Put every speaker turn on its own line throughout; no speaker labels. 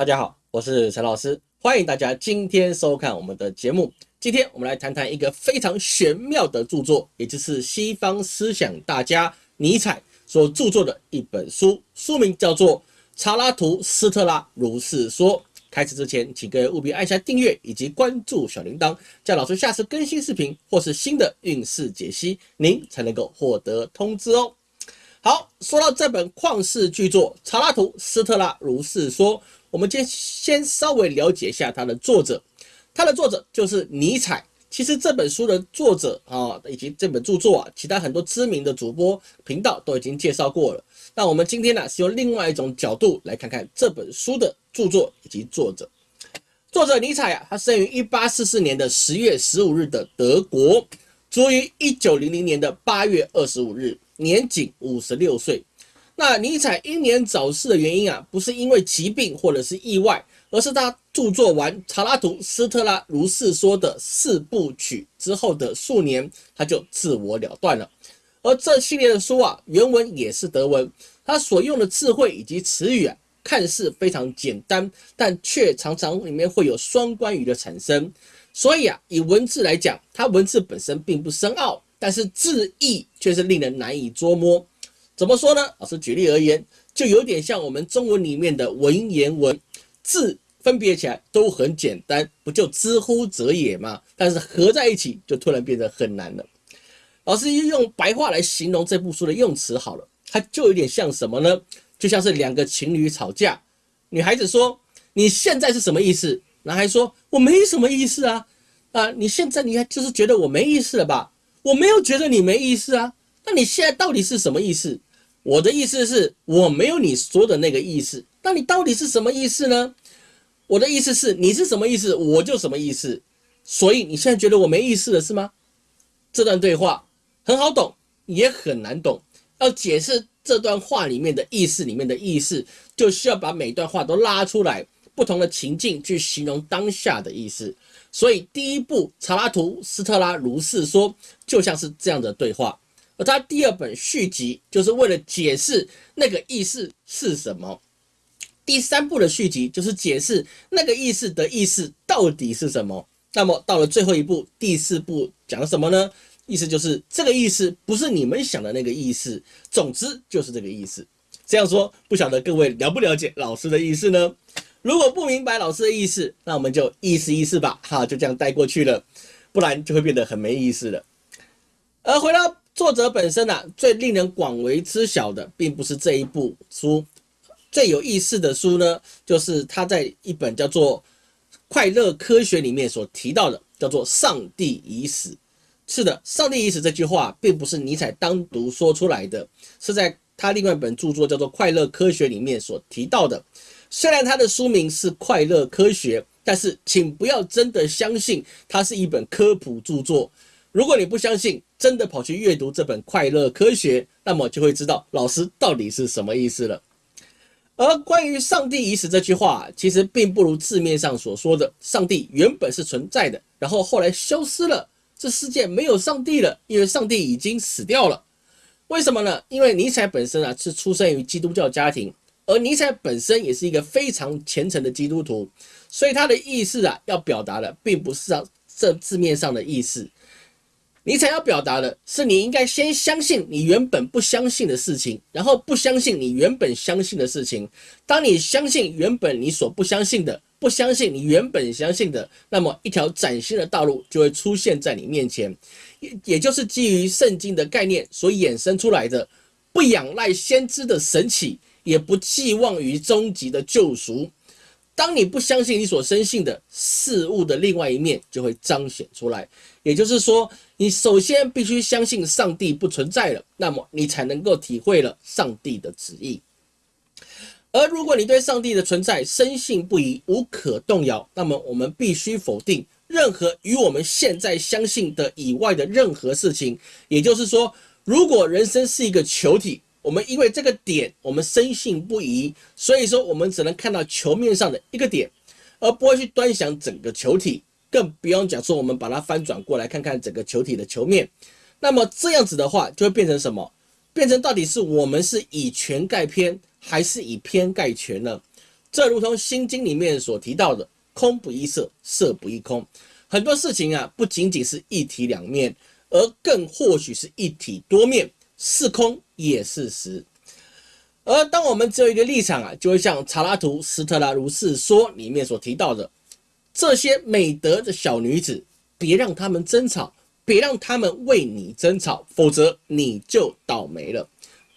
大家好，我是陈老师，欢迎大家今天收看我们的节目。今天我们来谈谈一个非常玄妙的著作，也就是西方思想大家尼采所著作的一本书，书名叫做《查拉图斯特拉如是说》。开始之前，请各位务必按下订阅以及关注小铃铛，这样老师下次更新视频或是新的运势解析，您才能够获得通知哦。好，说到这本旷世巨作《查拉图斯特拉如是说》。我们先先稍微了解一下它的作者，它的作者就是尼采。其实这本书的作者啊，以及这本著作啊，其他很多知名的主播频道都已经介绍过了。那我们今天呢，是用另外一种角度来看看这本书的著作以及作者。作者尼采啊，他生于一八四四年的十月十五日的德国，卒于一九零零年的八月二十五日，年仅五十六岁。那尼采英年早逝的原因啊，不是因为疾病或者是意外，而是他著作完《查拉图斯特拉如是说》的四部曲之后的数年，他就自我了断了。而这系列的书啊，原文也是德文，他所用的智慧以及词语啊，看似非常简单，但却常常里面会有双关语的产生。所以啊，以文字来讲，它文字本身并不深奥，但是字义却是令人难以捉摸。怎么说呢？老师举例而言，就有点像我们中文里面的文言文，字分别起来都很简单，不就知乎者也吗？但是合在一起就突然变得很难了。老师用白话来形容这部书的用词好了，它就有点像什么呢？就像是两个情侣吵架，女孩子说：“你现在是什么意思？”男孩说：“我没什么意思啊，啊，你现在你还就是觉得我没意思了吧？我没有觉得你没意思啊，那你现在到底是什么意思？”我的意思是，我没有你说的那个意思。那你到底是什么意思呢？我的意思是，你是什么意思，我就什么意思。所以你现在觉得我没意思了是吗？这段对话很好懂，也很难懂。要解释这段话里面的意思，里面的意思，就需要把每段话都拉出来，不同的情境去形容当下的意思。所以第一步，查拉图斯特拉如是说，就像是这样的对话。而他第二本续集就是为了解释那个意思是什么，第三部的续集就是解释那个意思的意思到底是什么。那么到了最后一步，第四部讲什么呢？意思就是这个意思不是你们想的那个意思，总之就是这个意思。这样说不晓得各位了不了解老师的意思呢？如果不明白老师的意思，那我们就意思意思吧，哈，就这样带过去了，不然就会变得很没意思了。而回到。作者本身呢，最令人广为知晓的，并不是这一部书。最有意思的书呢，就是他在一本叫做《快乐科学》里面所提到的，叫做“上帝已死”。是的，“上帝已死”这句话，并不是尼采单独说出来的，是在他另外一本著作叫做《快乐科学》里面所提到的。虽然他的书名是《快乐科学》，但是请不要真的相信它是一本科普著作。如果你不相信，真的跑去阅读这本《快乐科学》，那么就会知道老师到底是什么意思了。而关于“上帝已死”这句话，其实并不如字面上所说的，上帝原本是存在的，然后后来消失了，这世界没有上帝了，因为上帝已经死掉了。为什么呢？因为尼采本身啊是出生于基督教家庭，而尼采本身也是一个非常虔诚的基督徒，所以他的意思啊要表达的并不是啊这字面上的意思。尼采要表达的是，你应该先相信你原本不相信的事情，然后不相信你原本相信的事情。当你相信原本你所不相信的，不相信你原本相信的，那么一条崭新的道路就会出现在你面前，也也就是基于圣经的概念所衍生出来的，不仰赖先知的神启，也不寄望于终极的救赎。当你不相信你所深信的事物的另外一面，就会彰显出来。也就是说，你首先必须相信上帝不存在了，那么你才能够体会了上帝的旨意。而如果你对上帝的存在深信不疑、无可动摇，那么我们必须否定任何与我们现在相信的以外的任何事情。也就是说，如果人生是一个球体，我们因为这个点，我们深信不疑，所以说我们只能看到球面上的一个点，而不会去端详整个球体，更不用讲说我们把它翻转过来看看整个球体的球面。那么这样子的话，就会变成什么？变成到底是我们是以全盖偏，还是以偏概全呢？这如同《心经》里面所提到的“空不异色，色不异空”，很多事情啊，不仅仅是一体两面，而更或许是一体多面，是空也是实。而当我们只有一个立场啊，就会像查拉图斯特拉如是说里面所提到的，这些美德的小女子，别让他们争吵，别让他们为你争吵，否则你就倒霉了。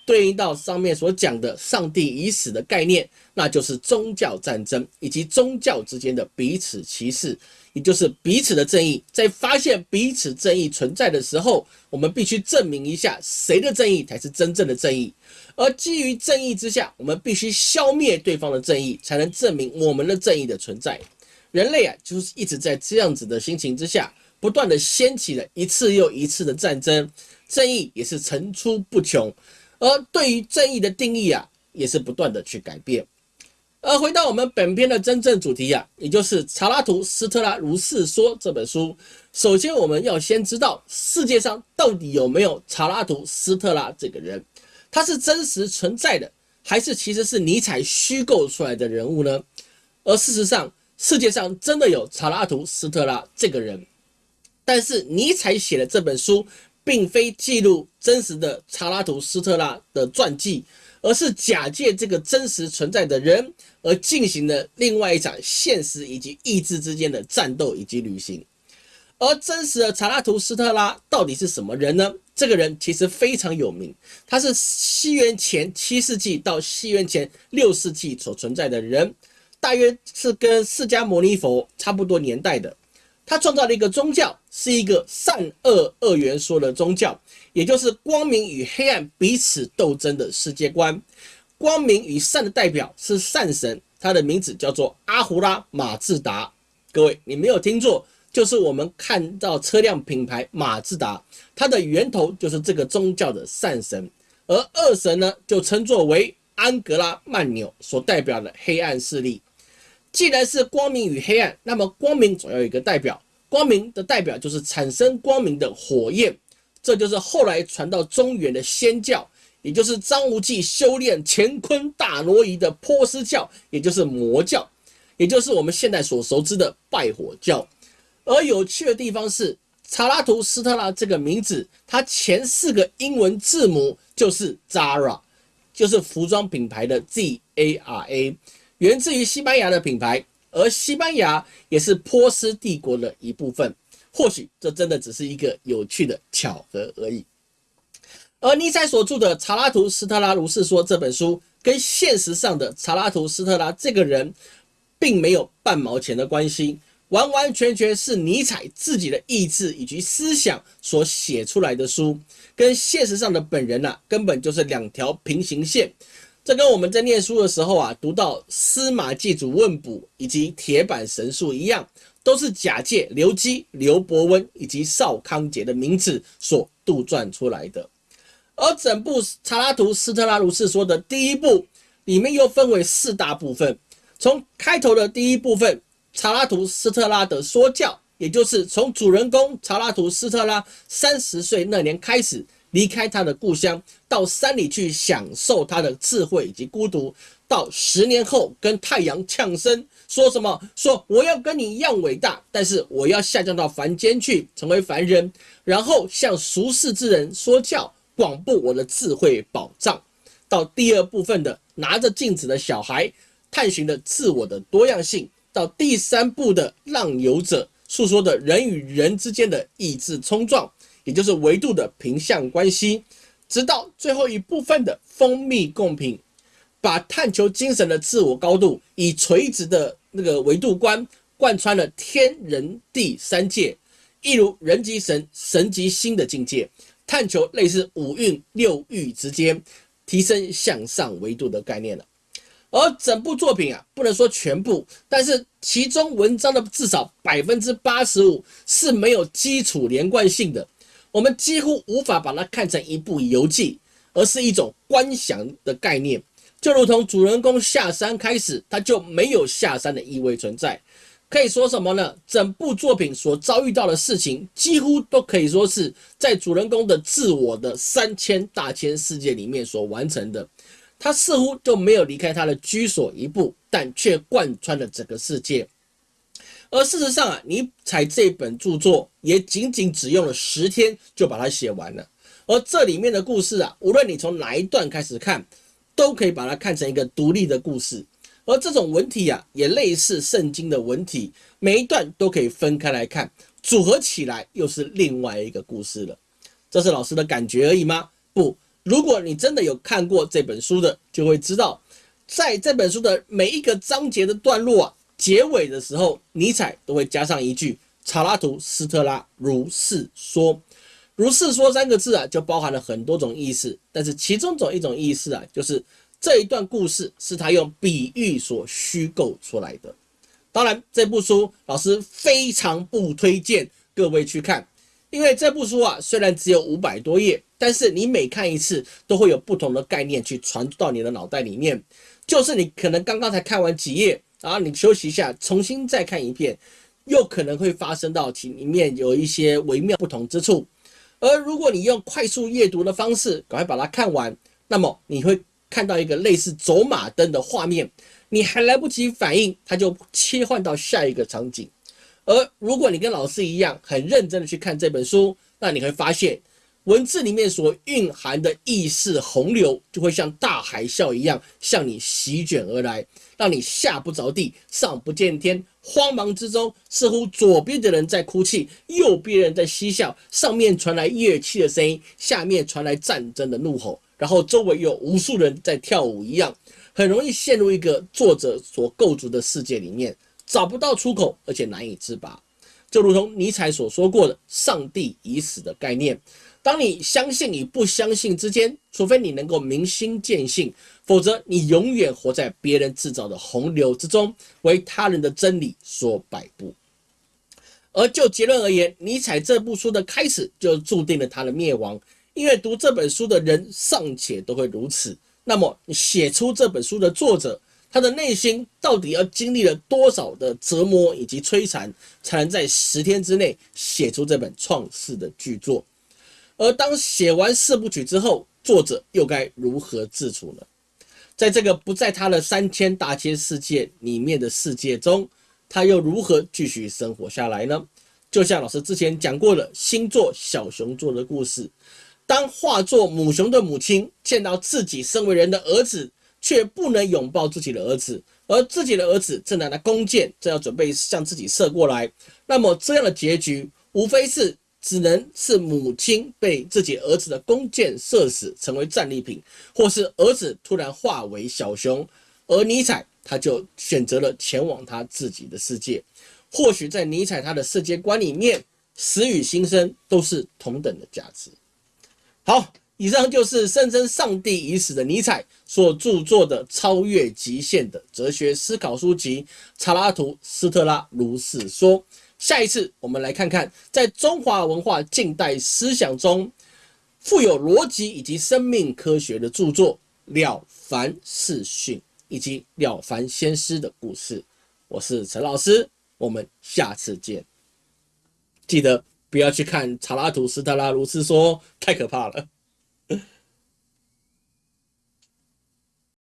对应到上面所讲的“上帝已死”的概念，那就是宗教战争以及宗教之间的彼此歧视，也就是彼此的正义。在发现彼此正义存在的时候，我们必须证明一下谁的正义才是真正的正义。而基于正义之下，我们必须消灭对方的正义，才能证明我们的正义的存在。人类啊，就是一直在这样子的心情之下，不断的掀起了一次又一次的战争，正义也是层出不穷。而对于正义的定义啊，也是不断的去改变。而回到我们本篇的真正主题啊，也就是查拉图斯特拉如是说这本书。首先，我们要先知道世界上到底有没有查拉图斯特拉这个人，他是真实存在的，还是其实是尼采虚构出来的人物呢？而事实上，世界上真的有查拉图斯特拉这个人，但是尼采写的这本书。并非记录真实的查拉图斯特拉的传记，而是假借这个真实存在的人而进行的另外一场现实以及意志之间的战斗以及旅行。而真实的查拉图斯特拉到底是什么人呢？这个人其实非常有名，他是西元前七世纪到西元前六世纪所存在的人，大约是跟释迦牟尼佛差不多年代的。他创造了一个宗教，是一个善恶二元说的宗教，也就是光明与黑暗彼此斗争的世界观。光明与善的代表是善神，他的名字叫做阿胡拉马自达。各位，你没有听错，就是我们看到车辆品牌马自达，它的源头就是这个宗教的善神。而恶神呢，就称作为安格拉曼纽，所代表的黑暗势力。既然是光明与黑暗，那么光明总要有一个代表，光明的代表就是产生光明的火焰，这就是后来传到中原的仙教，也就是张无忌修炼乾坤大挪移的波斯教，也就是魔教，也就是我们现在所熟知的拜火教。而有趣的地方是，查拉图斯特拉这个名字，它前四个英文字母就是 Zara，就是服装品牌的 Z A R A。源自于西班牙的品牌，而西班牙也是波斯帝国的一部分。或许这真的只是一个有趣的巧合而已。而尼采所著的《查拉图斯特拉如是说》这本书，跟现实上的查拉图斯特拉这个人，并没有半毛钱的关系，完完全全是尼采自己的意志以及思想所写出来的书，跟现实上的本人呐，根本就是两条平行线。这跟我们在念书的时候啊，读到司马祭祖问卜以及铁板神术一样，都是假借刘基、刘伯温以及邵康节的名字所杜撰出来的。而整部《查拉图斯特拉如是说》的第一部里面又分为四大部分，从开头的第一部分查拉图斯特拉的说教，也就是从主人公查拉图斯特拉三十岁那年开始。离开他的故乡，到山里去享受他的智慧以及孤独。到十年后跟太阳呛声，说什么？说我要跟你一样伟大，但是我要下降到凡间去，成为凡人，然后向俗世之人说教，广布我的智慧宝藏。到第二部分的拿着镜子的小孩，探寻的自我的多样性。到第三部的浪游者，诉说的人与人之间的意志冲撞。也就是维度的平向关系，直到最后一部分的蜂蜜共品，把探求精神的自我高度以垂直的那个维度观贯穿了天人地三界，一如人即神，神即心的境界，探求类似五蕴六欲之间提升向上维度的概念了。而整部作品啊，不能说全部，但是其中文章的至少百分之八十五是没有基础连贯性的。我们几乎无法把它看成一部游记，而是一种观想的概念，就如同主人公下山开始，他就没有下山的意味存在。可以说什么呢？整部作品所遭遇到的事情，几乎都可以说是在主人公的自我的三千大千世界里面所完成的。他似乎就没有离开他的居所一步，但却贯穿了整个世界。而事实上啊，尼采这本著作也仅仅只用了十天就把它写完了。而这里面的故事啊，无论你从哪一段开始看，都可以把它看成一个独立的故事。而这种文体啊，也类似圣经的文体，每一段都可以分开来看，组合起来又是另外一个故事了。这是老师的感觉而已吗？不，如果你真的有看过这本书的，就会知道，在这本书的每一个章节的段落啊。结尾的时候，尼采都会加上一句“查拉图斯特拉如是说”，“如是说”三个字啊，就包含了很多种意思。但是其中种一种意思啊，就是这一段故事是他用比喻所虚构出来的。当然，这部书老师非常不推荐各位去看，因为这部书啊，虽然只有五百多页，但是你每看一次都会有不同的概念去传到你的脑袋里面，就是你可能刚刚才看完几页。然后你休息一下，重新再看一遍，又可能会发生到题里面有一些微妙不同之处。而如果你用快速阅读的方式，赶快把它看完，那么你会看到一个类似走马灯的画面，你还来不及反应，它就切换到下一个场景。而如果你跟老师一样很认真的去看这本书，那你会发现。文字里面所蕴含的意识洪流，就会像大海啸一样向你席卷而来，让你下不着地，上不见天。慌忙之中，似乎左边的人在哭泣，右边人在嬉笑，上面传来乐器的声音，下面传来战争的怒吼，然后周围有无数人在跳舞一样，很容易陷入一个作者所构筑的世界里面，找不到出口，而且难以自拔。就如同尼采所说过的“上帝已死”的概念。当你相信与不相信之间，除非你能够明心见性，否则你永远活在别人制造的洪流之中，为他人的真理所摆布。而就结论而言，尼采这部书的开始就注定了他的灭亡，因为读这本书的人尚且都会如此，那么写出这本书的作者，他的内心到底要经历了多少的折磨以及摧残，才能在十天之内写出这本创世的巨作？而当写完四部曲之后，作者又该如何自处呢？在这个不在他的三千大千世界里面的世界中，他又如何继续生活下来呢？就像老师之前讲过的星座小熊座的故事，当化作母熊的母亲见到自己身为人的儿子，却不能拥抱自己的儿子，而自己的儿子正拿着弓箭，正要准备向自己射过来，那么这样的结局，无非是。只能是母亲被自己儿子的弓箭射死，成为战利品，或是儿子突然化为小熊，而尼采他就选择了前往他自己的世界。或许在尼采他的世界观里面，死与新生都是同等的价值。好，以上就是声称上帝已死的尼采所著作的超越极限的哲学思考书籍《查拉图斯特拉如是说》。下一次，我们来看看在中华文化近代思想中富有逻辑以及生命科学的著作《了凡四训》以及《了凡先师》的故事。我是陈老师，我们下次见。记得不要去看查拉图斯特拉如斯说，太可怕了。